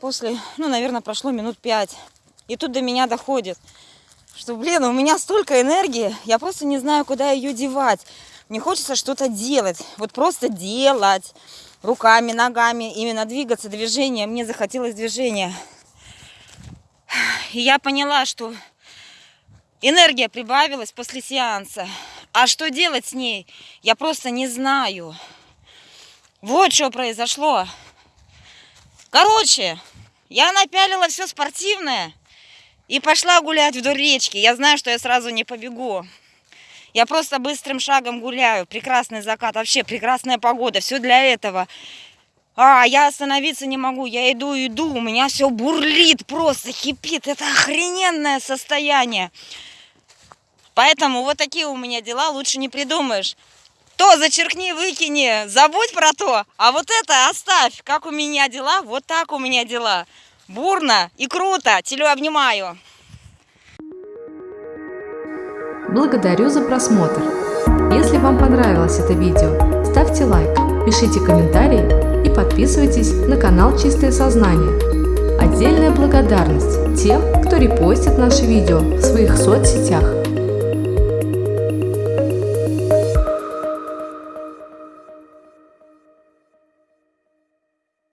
после, ну, наверное, прошло минут пять. И тут до меня доходит, что, блин, у меня столько энергии, я просто не знаю, куда ее девать. Мне хочется что-то делать, вот просто делать руками, ногами, именно двигаться, движение. Мне захотелось движения. И я поняла, что энергия прибавилась после сеанса. А что делать с ней, я просто не знаю. Вот что произошло. Короче, я напялила все спортивное и пошла гулять вдоль речки. Я знаю, что я сразу не побегу. Я просто быстрым шагом гуляю. Прекрасный закат, вообще прекрасная погода. Все для этого. А, я остановиться не могу. Я иду, иду. У меня все бурлит, просто хипит. Это охрененное состояние. Поэтому вот такие у меня дела лучше не придумаешь. То зачеркни, выкини, забудь про то, а вот это оставь. Как у меня дела, вот так у меня дела. Бурно и круто. Телю обнимаю. Благодарю за просмотр. Если вам понравилось это видео, ставьте лайк, пишите комментарии и подписывайтесь на канал Чистое Сознание. Отдельная благодарность тем, кто репостит наши видео в своих соцсетях.